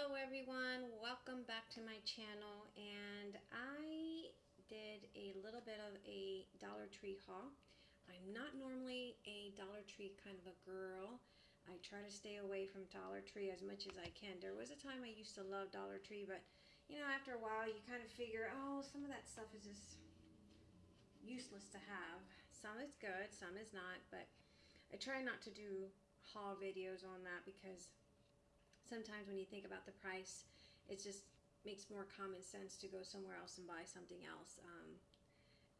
Hello everyone, welcome back to my channel and I did a little bit of a Dollar Tree haul. I'm not normally a Dollar Tree kind of a girl. I try to stay away from Dollar Tree as much as I can. There was a time I used to love Dollar Tree, but you know, after a while you kind of figure, oh, some of that stuff is just useless to have. Some is good, some is not, but I try not to do haul videos on that because sometimes when you think about the price, it just makes more common sense to go somewhere else and buy something else. Um,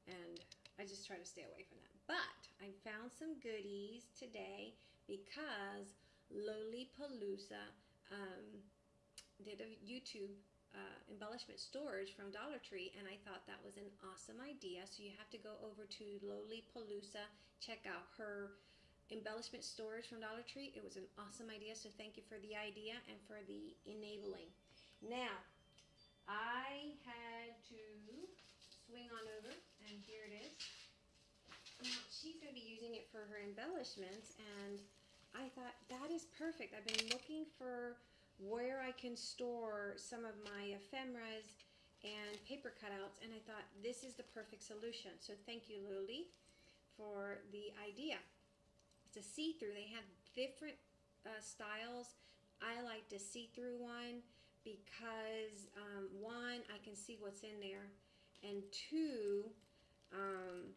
and I just try to stay away from that. But I found some goodies today because Lollipalooza um, did a YouTube uh, embellishment storage from Dollar Tree and I thought that was an awesome idea. So you have to go over to Lollipalooza, check out her embellishment storage from Dollar Tree. It was an awesome idea, so thank you for the idea and for the enabling. Now, I had to swing on over, and here it is. Now, she's going to be using it for her embellishments, and I thought that is perfect. I've been looking for where I can store some of my ephemeras and paper cutouts, and I thought this is the perfect solution. So thank you, Lily, for the idea. It's a see-through. They have different uh, styles. I like the see-through one because um, one, I can see what's in there, and two, um,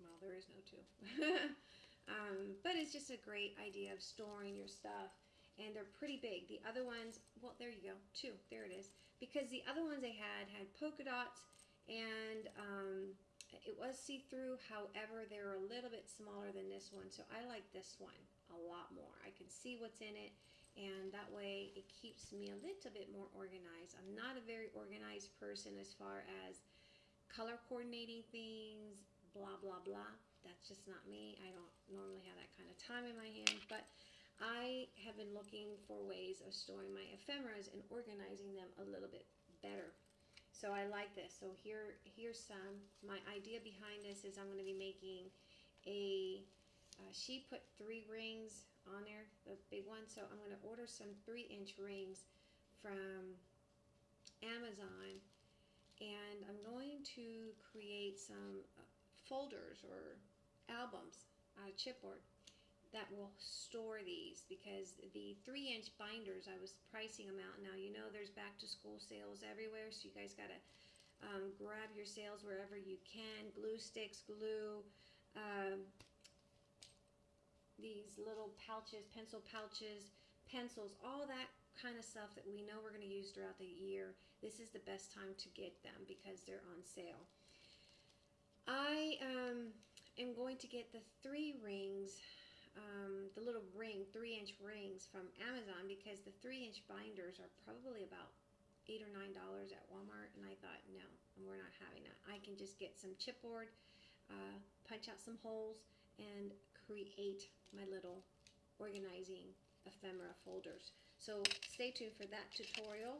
well, there is no two. um, but it's just a great idea of storing your stuff. And they're pretty big. The other ones, well, there you go, two. There it is. Because the other ones they had had polka dots and um, it was see-through, however, they're a little bit smaller than this one, so I like this one a lot more. I can see what's in it, and that way it keeps me a little bit more organized. I'm not a very organized person as far as color coordinating things, blah, blah, blah. That's just not me. I don't normally have that kind of time in my hands, but I have been looking for ways of storing my ephemeras and organizing them a little bit better so I like this. So here, here's some. My idea behind this is I'm going to be making a, uh, she put three rings on there, the big one. So I'm going to order some three inch rings from Amazon. And I'm going to create some uh, folders or albums out of chipboard that will store these because the three inch binders I was pricing them out. Now you know there's back to school sales everywhere so you guys got to um, grab your sales wherever you can. Glue sticks glue um, these little pouches pencil pouches pencils all that kind of stuff that we know we're going to use throughout the year. This is the best time to get them because they're on sale. I um, am going to get the three rings little ring, three inch rings from Amazon because the three inch binders are probably about eight or nine dollars at Walmart and I thought no we're not having that. I can just get some chipboard uh, punch out some holes and create my little organizing ephemera folders. So stay tuned for that tutorial.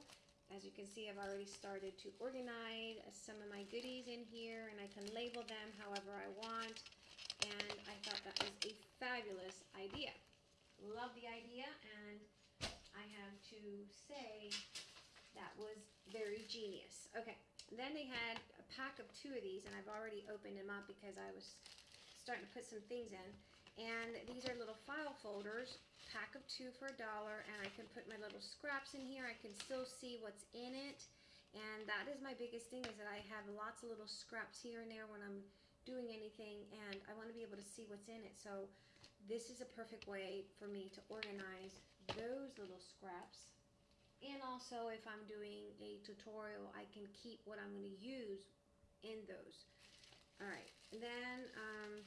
As you can see I've already started to organize some of my goodies in here and I can label them however I want and I thought that was a fabulous idea. Love the idea, and I have to say that was very genius. Okay, then they had a pack of two of these, and I've already opened them up because I was starting to put some things in. And these are little file folders, pack of two for a dollar, and I can put my little scraps in here. I can still see what's in it. And that is my biggest thing is that I have lots of little scraps here and there when I'm doing anything and I want to be able to see what's in it. So this is a perfect way for me to organize those little scraps. And also if I'm doing a tutorial, I can keep what I'm going to use in those. Alright, then um,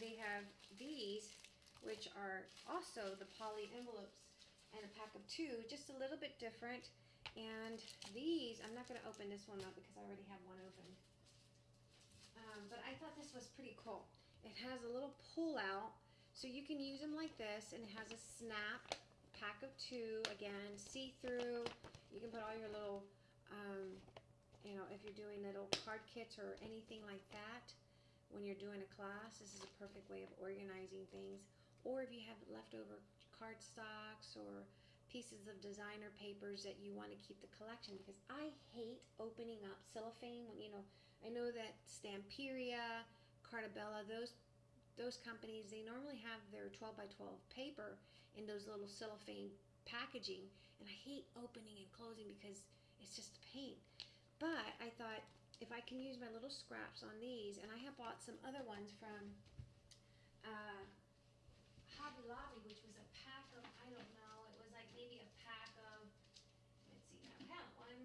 they have these, which are also the poly envelopes and a pack of two, just a little bit different. And these, I'm not going to open this one up because I already have one open. Um, but I thought this was pretty cool. It has a little pull out, so you can use them like this, and it has a snap, pack of two, again, see-through. You can put all your little, um, you know, if you're doing little card kits or anything like that, when you're doing a class, this is a perfect way of organizing things. Or if you have leftover card stocks or pieces of designer papers that you want to keep the collection because I hate opening up cellophane when you know I know that Stamperia, Carta Bella, those those companies they normally have their 12 by 12 paper in those little cellophane packaging and I hate opening and closing because it's just a pain. But I thought if I can use my little scraps on these and I have bought some other ones from uh, Hobby Lobby which was a pack of I don't know it was like maybe a pack of let's see now count one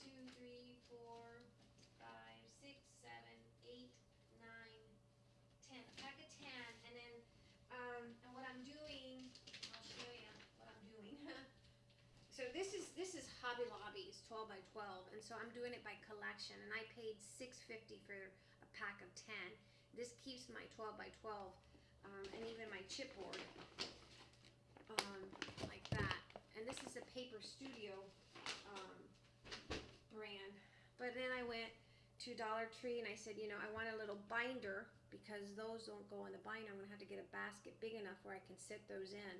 two three four five six seven eight nine ten a pack of ten and then um, and what I'm doing I'll show you what I'm doing so this is this is Hobby Lobby's 12 by 12 and so I'm doing it by collection and I paid 650 for a pack of 10 this keeps my 12 by 12 um, and even my chipboard um, like that. And this is a Paper Studio um, brand. But then I went to Dollar Tree and I said, you know, I want a little binder because those don't go in the binder. I'm to have to get a basket big enough where I can sit those in.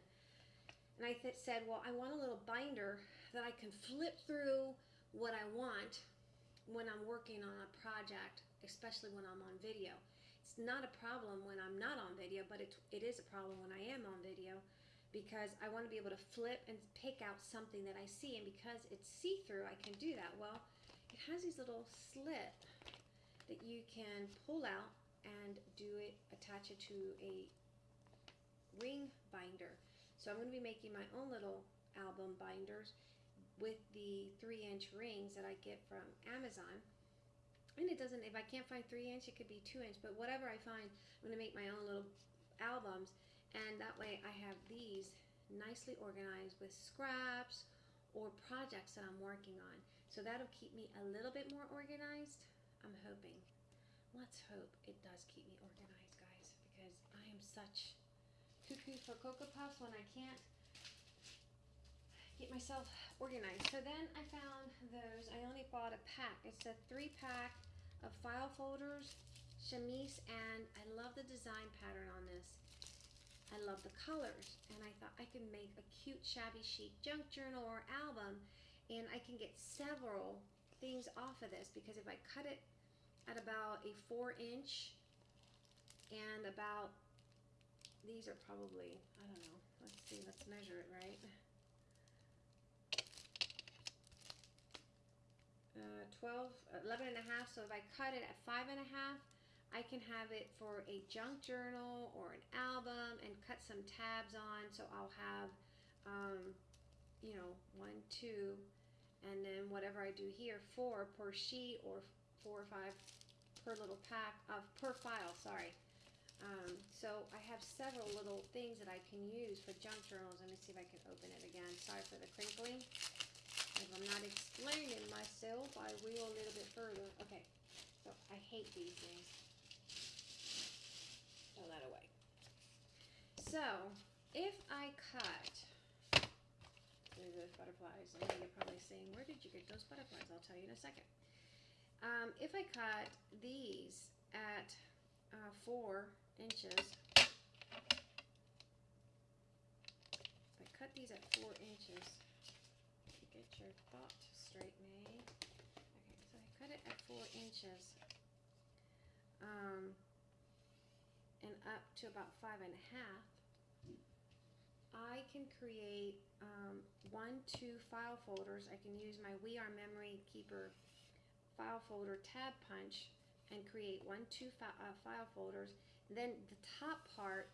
And I said, well, I want a little binder that I can flip through what I want when I'm working on a project, especially when I'm on video. It's not a problem when I'm not on video, but it, it is a problem when I am on video because I want to be able to flip and pick out something that I see. And because it's see-through, I can do that. Well, it has these little slit that you can pull out and do it, attach it to a ring binder. So I'm going to be making my own little album binders with the three inch rings that I get from Amazon. And it doesn't if I can't find three inch it could be two inch but whatever I find I'm gonna make my own little albums. And that way I have these nicely organized with scraps or projects that I'm working on. So that'll keep me a little bit more organized I'm hoping. Let's hope it does keep me organized guys because I am such cuckoo for Cocoa Puffs when I can't get myself organized. So then I found those. I only bought a pack. It's a three pack of file folders, chemise, and I love the design pattern on this. I love the colors, and I thought I could make a cute shabby chic junk journal or album, and I can get several things off of this because if I cut it at about a four inch and about these are probably I don't know let's see let's measure it right uh, 12, 11 and a half. So if I cut it at five and a half, I can have it for a junk journal or an album and cut some tabs on. So I'll have, um, you know, one, two, and then whatever I do here, four per sheet or four or five per little pack of per file. Sorry. Um, so I have several little things that I can use for junk journals. Let me see if I can open it again. Sorry for the crinkling. If I'm not explaining myself, I will a little bit further. Okay, so I hate these things. Throw that away. So, if I cut, there's those butterflies. Know you're probably saying, where did you get those butterflies? I'll tell you in a second. Um, if I cut these at uh, four inches, if I cut these at four inches, get your thought straight, May. Okay, so I cut it at four inches um, and up to about five and a half. I can create um, one, two file folders. I can use my We Are Memory Keeper file folder tab punch and create one, two fi uh, file folders. then the top part,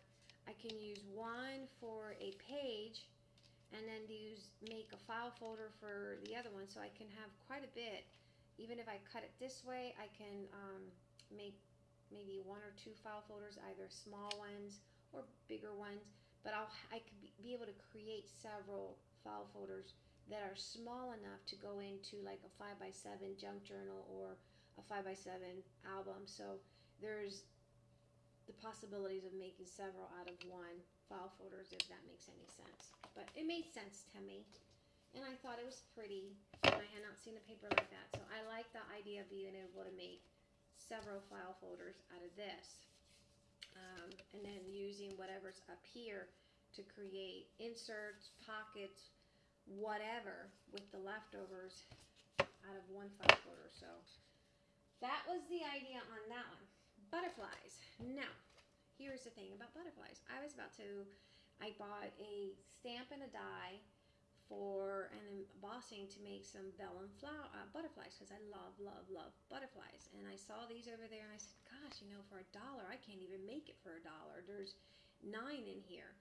I can use one for a page and then use make a file folder for the other one so I can have quite a bit. Even if I cut it this way I can um, make maybe one or two file folders either small ones or bigger ones but I'll I could be able to create several file folders that are small enough to go into like a 5 by 7 junk journal or a 5 by 7 album. So there's the possibilities of making several out of one file folders if that makes any sense but it made sense to me. And I thought it was pretty, and I had not seen a paper like that. So I like the idea of being able to make several file folders out of this. Um, and then using whatever's up here to create inserts, pockets, whatever with the leftovers out of one file folder. So that was the idea on that one. Butterflies. Now, here's the thing about butterflies. I was about to, I bought a stamp and a die for an embossing to make some vellum flower uh, butterflies because I love, love, love butterflies. And I saw these over there and I said, gosh, you know, for a dollar, I can't even make it for a dollar. There's nine in here.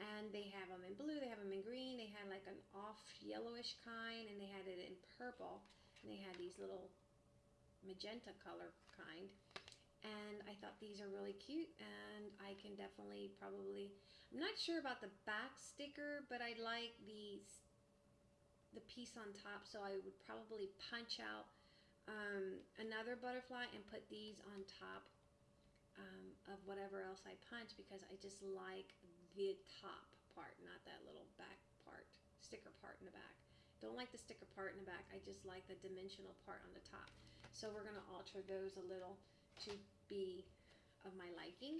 And they have them in blue, they have them in green, they had like an off yellowish kind, and they had it in purple. And they had these little magenta color kind. I thought these are really cute, and I can definitely probably. I'm not sure about the back sticker, but I like the the piece on top, so I would probably punch out um, another butterfly and put these on top um, of whatever else I punch because I just like the top part, not that little back part, sticker part in the back. Don't like the sticker part in the back. I just like the dimensional part on the top. So we're going to alter those a little to be of my liking.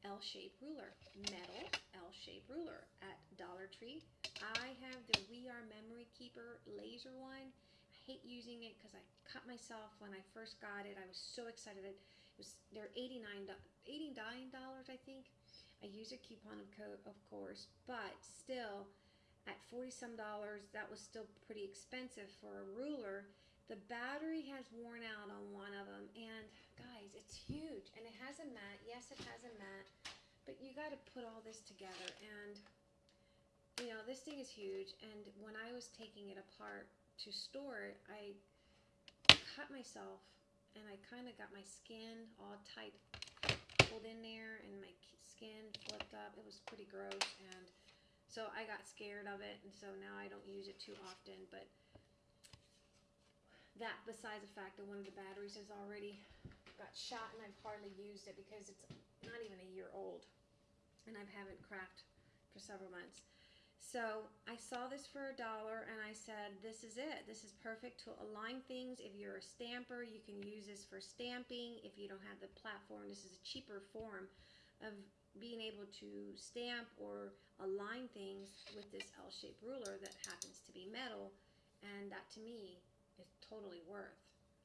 L-shaped ruler, metal L-shaped ruler at Dollar Tree. I have the We Are Memory Keeper laser one. I hate using it because I cut myself when I first got it. I was so excited. That it was they're $89, $89 I think. I use a coupon code, of course, but still, at 40 some dollars, that was still pretty expensive for a ruler. The battery has worn out on one of them, and guys, it's huge, and it has a mat. Yes, it has a mat, but you got to put all this together, and you know, this thing is huge, and when I was taking it apart to store it, I cut myself, and I kind of got my skin all tight pulled in there, and my skin flipped up. It was pretty gross, and so I got scared of it, and so now I don't use it too often. But that, besides the fact that one of the batteries has already got shot, and I've hardly used it because it's not even a year old, and I haven't cracked for several months. So I saw this for a dollar and I said, this is it. This is perfect to align things. If you're a stamper, you can use this for stamping. If you don't have the platform, this is a cheaper form of being able to stamp or align things with this L-shaped ruler that happens to be metal. And that to me totally worth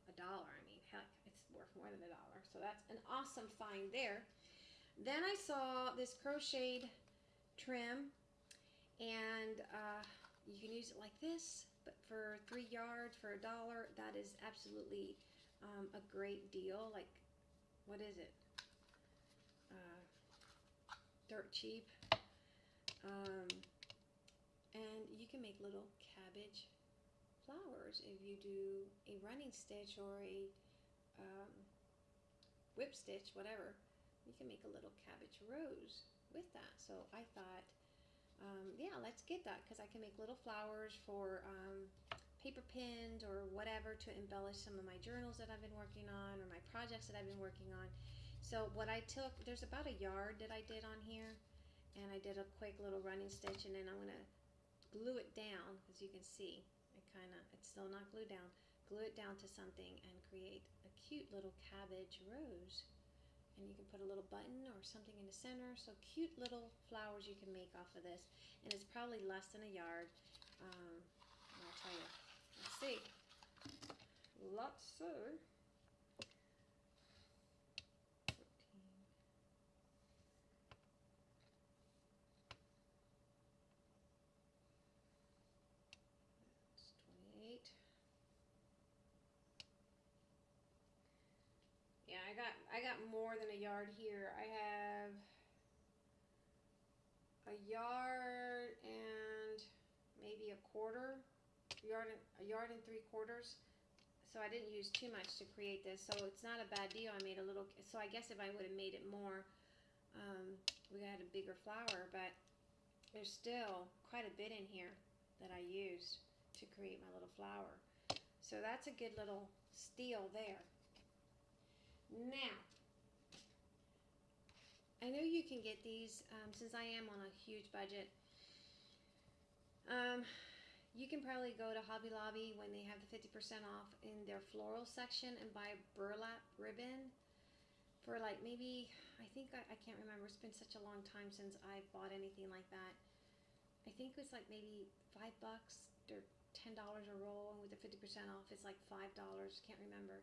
a dollar. I mean, heck, it's worth more than a dollar. So that's an awesome find there. Then I saw this crocheted trim and uh, you can use it like this but for three yards for a dollar that is absolutely um, a great deal like what is it uh, dirt cheap um, and you can make little cabbage flowers if you do a running stitch or a um, whip stitch whatever you can make a little cabbage rose with that so I thought um, yeah, let's get that because I can make little flowers for um, paper pins or whatever to embellish some of my journals that I've been working on or my projects that I've been working on. So what I took, there's about a yard that I did on here and I did a quick little running stitch and then I'm going to glue it down as you can see. Kind of, it's still not glued down. Glue it down to something and create a cute little cabbage rose and you can put a little button or something in the center. So cute little flowers you can make off of this. And it's probably less than a yard. Um, I'll tell you. Let's see. Let's see. I got I got more than a yard here. I have a yard and maybe a quarter, yard and, a yard and three quarters. So I didn't use too much to create this. So it's not a bad deal. I made a little. So I guess if I would have made it more, um, we had a bigger flower. But there's still quite a bit in here that I used to create my little flower. So that's a good little steal there. Now, I know you can get these um, since I am on a huge budget. Um, you can probably go to Hobby Lobby when they have the 50% off in their floral section and buy burlap ribbon for like maybe, I think, I, I can't remember. It's been such a long time since I've bought anything like that. I think it was like maybe five bucks or ten dollars a roll, and with the fifty percent off, it's like five dollars. Can't remember.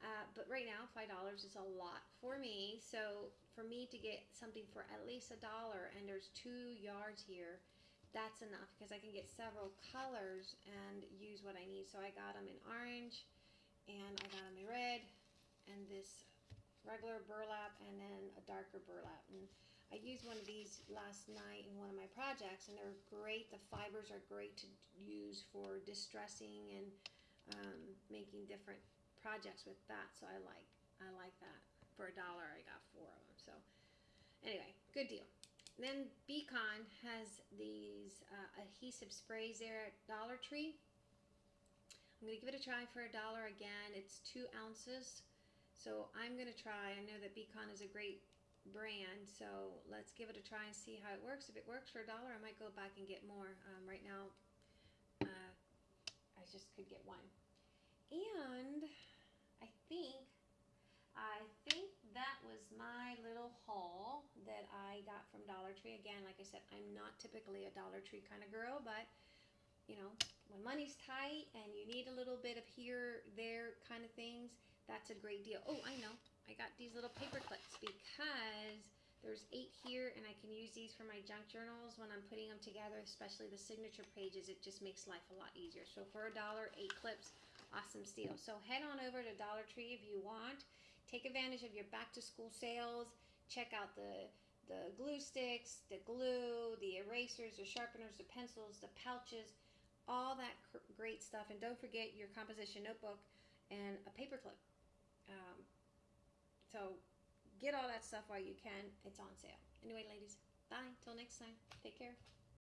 Uh, but right now, five dollars is a lot for me. So for me to get something for at least a dollar, and there's two yards here, that's enough because I can get several colors and use what I need. So I got them in orange, and I got them in red, and this regular burlap, and then a darker burlap. And I used one of these last night in one of my projects, and they're great. The fibers are great to use for distressing and um, making different projects with that. So I like I like that. For a dollar, I got four of them. So anyway, good deal. Then Beacon has these uh, adhesive sprays there at Dollar Tree. I'm gonna give it a try for a dollar again. It's two ounces. So I'm gonna try. I know that Beacon is a great brand. So let's give it a try and see how it works. If it works for a dollar, I might go back and get more. Um, right now, uh, I just could get one. And I think, I think that was my little haul that I got from Dollar Tree. Again, like I said, I'm not typically a Dollar Tree kind of girl, but you know, when money's tight and you need a little bit of here, there kind of things, that's a great deal. Oh, I know. I got these little paper clips because there's eight here and I can use these for my junk journals when I'm putting them together, especially the signature pages. It just makes life a lot easier. So for a dollar, eight clips, awesome steal. So head on over to Dollar Tree if you want. Take advantage of your back to school sales. Check out the the glue sticks, the glue, the erasers, the sharpeners, the pencils, the pouches, all that great stuff. And don't forget your composition notebook and a paper clip. Um, so get all that stuff while you can. It's on sale. Anyway, ladies, bye. Till next time. Take care.